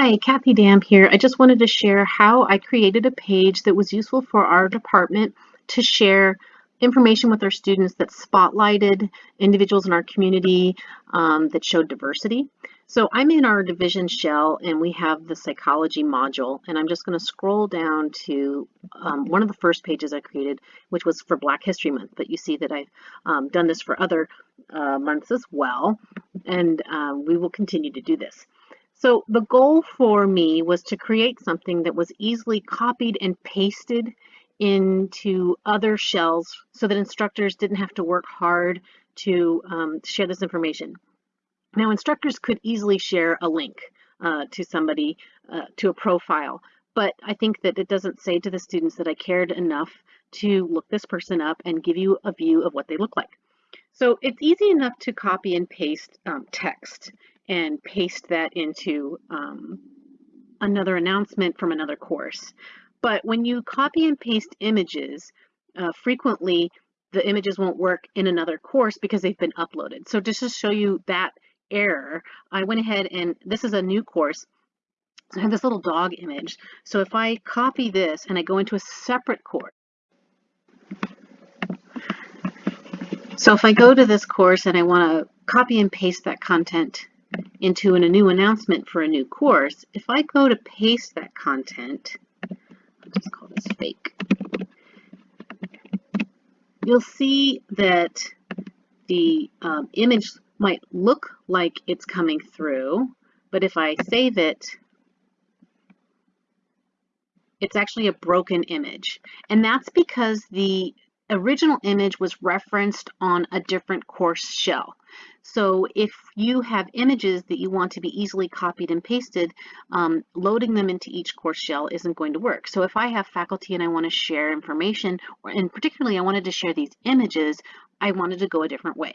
Hi, Kathy Dam here. I just wanted to share how I created a page that was useful for our department to share information with our students that spotlighted individuals in our community um, that showed diversity. So I'm in our division shell and we have the psychology module and I'm just going to scroll down to um, one of the first pages I created which was for Black History Month but you see that I've um, done this for other uh, months as well and um, we will continue to do this. So the goal for me was to create something that was easily copied and pasted into other shells so that instructors didn't have to work hard to um, share this information. Now instructors could easily share a link uh, to somebody, uh, to a profile, but I think that it doesn't say to the students that I cared enough to look this person up and give you a view of what they look like. So it's easy enough to copy and paste um, text and paste that into um, another announcement from another course. But when you copy and paste images, uh, frequently the images won't work in another course because they've been uploaded. So just to show you that error, I went ahead and this is a new course. So I have this little dog image. So if I copy this and I go into a separate course, so if I go to this course and I want to copy and paste that content into a new announcement for a new course, if I go to paste that content, I'll just call this fake, you'll see that the um, image might look like it's coming through, but if I save it, it's actually a broken image. And that's because the original image was referenced on a different course shell. So if you have images that you want to be easily copied and pasted, um, loading them into each course shell isn't going to work. So if I have faculty and I want to share information, or, and particularly I wanted to share these images, I wanted to go a different way.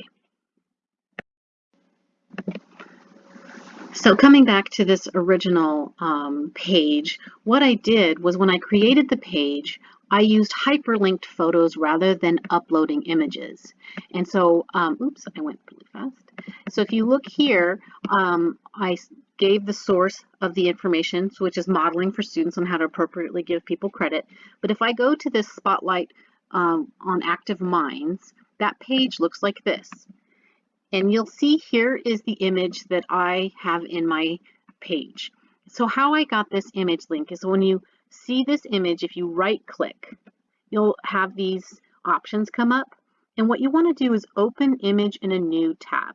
So coming back to this original um, page, what I did was when I created the page, I used hyperlinked photos rather than uploading images. And so, um, oops, I went really fast. So if you look here, um, I gave the source of the information, which is modeling for students on how to appropriately give people credit. But if I go to this spotlight um, on active minds, that page looks like this. And you'll see here is the image that I have in my page. So how I got this image link is when you see this image, if you right click, you'll have these options come up. And what you want to do is open image in a new tab.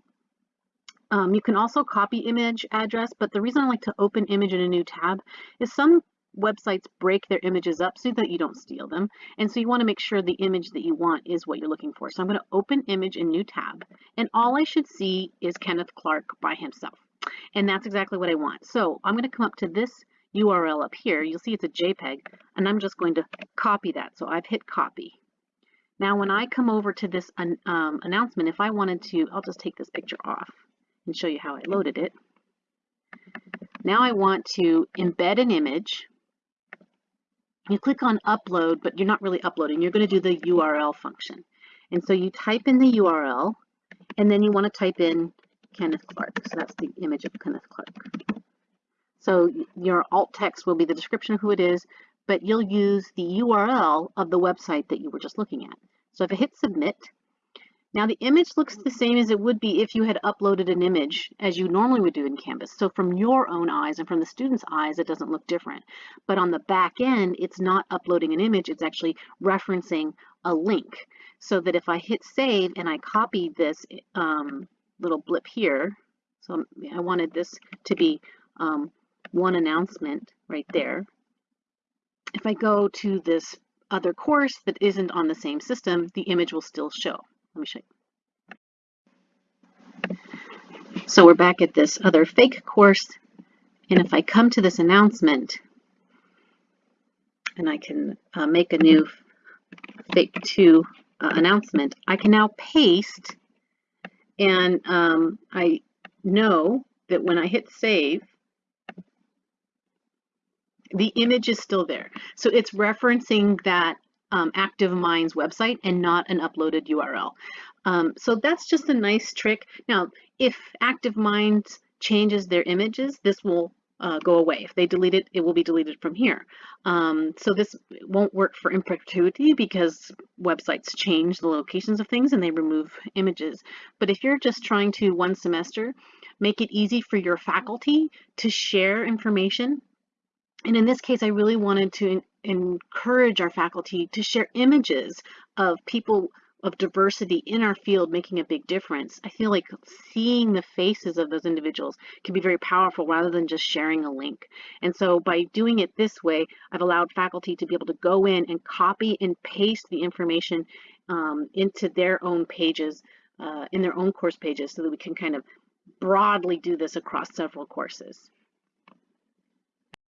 Um, you can also copy image address, but the reason I like to open image in a new tab is some websites break their images up so that you don't steal them. And so you want to make sure the image that you want is what you're looking for. So I'm going to open image in new tab. And all I should see is Kenneth Clark by himself. And that's exactly what I want. So I'm going to come up to this URL up here, you'll see it's a JPEG, and I'm just going to copy that. So I've hit copy. Now when I come over to this um, announcement, if I wanted to, I'll just take this picture off and show you how I loaded it. Now I want to embed an image. You click on upload, but you're not really uploading. You're going to do the URL function. And so you type in the URL, and then you want to type in Kenneth Clark. So that's the image of Kenneth Clark. So your alt text will be the description of who it is, but you'll use the URL of the website that you were just looking at. So if I hit submit, now the image looks the same as it would be if you had uploaded an image as you normally would do in Canvas. So from your own eyes and from the student's eyes, it doesn't look different. But on the back end, it's not uploading an image, it's actually referencing a link. So that if I hit save and I copy this um, little blip here, so I wanted this to be um, one announcement right there. If I go to this other course that isn't on the same system, the image will still show. Let me show you. So we're back at this other fake course. And if I come to this announcement, and I can uh, make a new fake 2 uh, announcement, I can now paste and um, I know that when I hit save, the image is still there. So it's referencing that um, Active Minds website and not an uploaded URL. Um, so that's just a nice trick. Now, if Active Minds changes their images, this will uh, go away. If they delete it, it will be deleted from here. Um, so this won't work for in because websites change the locations of things and they remove images. But if you're just trying to one semester, make it easy for your faculty to share information. And in this case, I really wanted to encourage our faculty to share images of people of diversity in our field making a big difference. I feel like seeing the faces of those individuals can be very powerful rather than just sharing a link. And so by doing it this way, I've allowed faculty to be able to go in and copy and paste the information um, into their own pages, uh, in their own course pages so that we can kind of broadly do this across several courses.